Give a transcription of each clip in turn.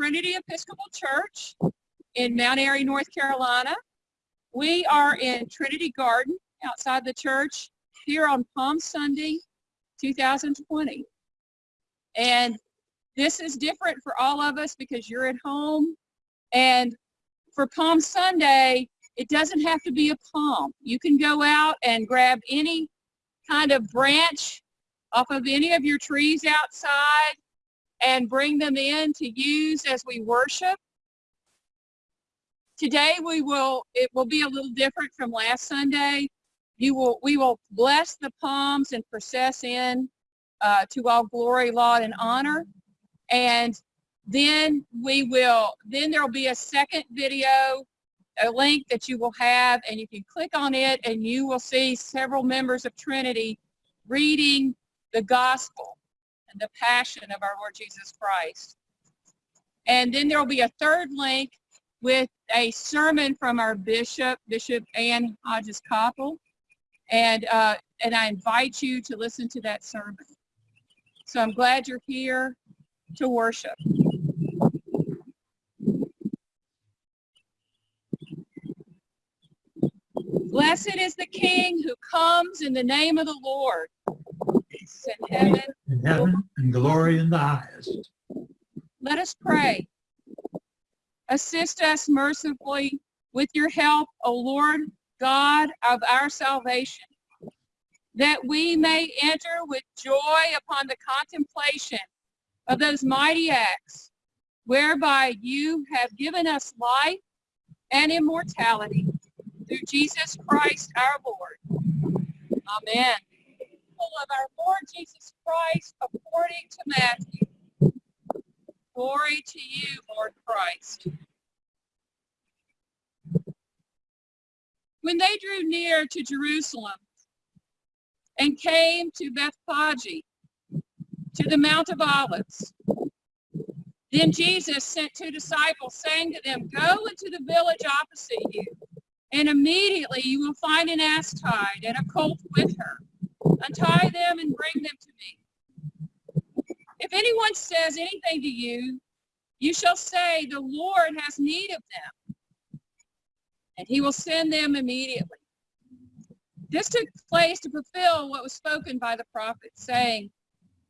Trinity Episcopal Church in Mount Airy, North Carolina. We are in Trinity Garden outside the church here on Palm Sunday, 2020. And this is different for all of us because you're at home. And for Palm Sunday, it doesn't have to be a palm. You can go out and grab any kind of branch off of any of your trees outside and bring them in to use as we worship. Today we will, it will be a little different from last Sunday. You will, we will bless the palms and process in uh, to all glory, laud, and honor. And then we will, then there will be a second video, a link that you will have, and you can click on it and you will see several members of Trinity reading the gospel the passion of our Lord Jesus Christ. And then there will be a third link with a sermon from our bishop, Bishop Ann Hodges Koppel. And, uh, and I invite you to listen to that sermon. So I'm glad you're here to worship. Blessed is the King who comes in the name of the Lord. Peace in heaven. in heaven and glory in the highest. Let us pray. Assist us mercifully with your help, O Lord God of our salvation, that we may enter with joy upon the contemplation of those mighty acts whereby you have given us life and immortality through Jesus Christ our Lord. Amen. Of our Lord Jesus Christ according to Matthew. Glory to you, Lord Christ. When they drew near to Jerusalem and came to Bethphage, to the Mount of Olives, then Jesus sent two disciples, saying to them, Go into the village opposite you, and immediately you will find an ass tied and a colt with her. Untie them and bring them to me. If anyone says anything to you, you shall say, The Lord has need of them, and he will send them immediately. This took place to fulfill what was spoken by the prophet, saying,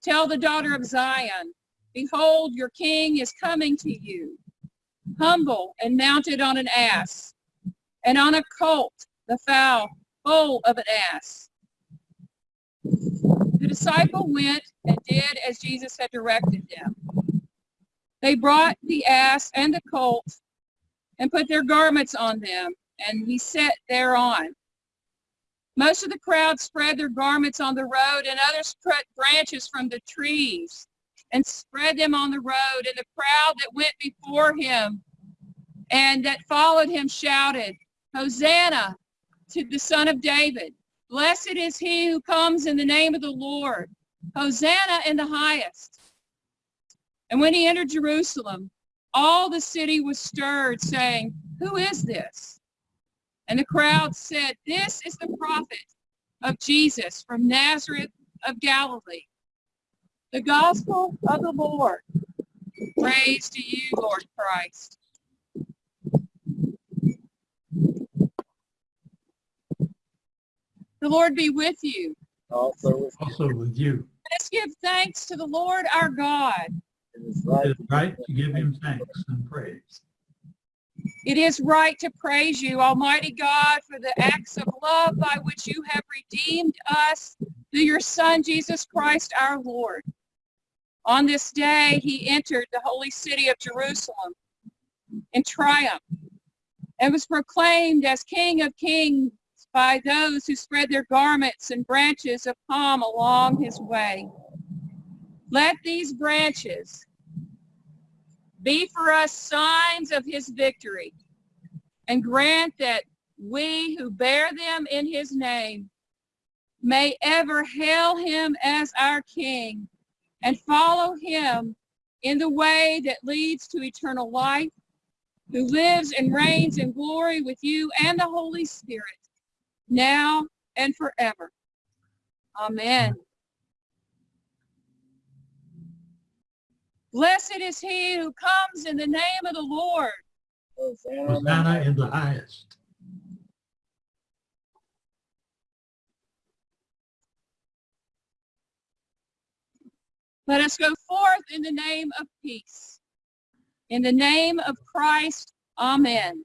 Tell the daughter of Zion, Behold, your king is coming to you, humble and mounted on an ass, and on a colt, the foal, foal of an ass. The disciple went and did as Jesus had directed them. They brought the ass and the colt and put their garments on them, and he sat thereon. Most of the crowd spread their garments on the road, and others cut branches from the trees and spread them on the road. And the crowd that went before him and that followed him shouted, Hosanna to the Son of David. Blessed is he who comes in the name of the Lord. Hosanna in the highest. And when he entered Jerusalem, all the city was stirred, saying, Who is this? And the crowd said, This is the prophet of Jesus from Nazareth of Galilee. The gospel of the Lord. Praise to you, Lord Christ. The Lord be with you. Also with Also with you. Let's give thanks to the Lord our God. it is right. is right to give him thanks and praise. It is right to praise you, Almighty God, for the acts of love by which you have redeemed us through your Son, Jesus Christ our Lord. On this day, he entered the holy city of Jerusalem in triumph and was proclaimed as King of Kings by those who spread their garments and branches of palm along his way. Let these branches be for us signs of his victory and grant that we who bear them in his name may ever hail him as our king and follow him in the way that leads to eternal life, who lives and reigns in glory with you and the Holy Spirit, now and forever. Amen. Blessed is he who comes in the name of the Lord. Hosanna in the highest. Let us go forth in the name of peace. In the name of Christ, amen.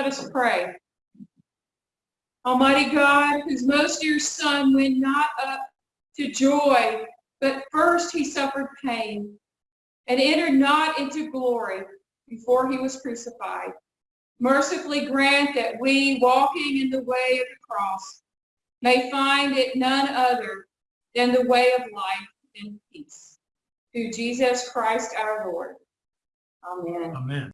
Let us pray. Almighty God, whose most dear Son went not up to joy, but first he suffered pain and entered not into glory before he was crucified. Mercifully grant that we, walking in the way of the cross, may find it none other than the way of life and peace. Through Jesus Christ our Lord. Amen. Amen.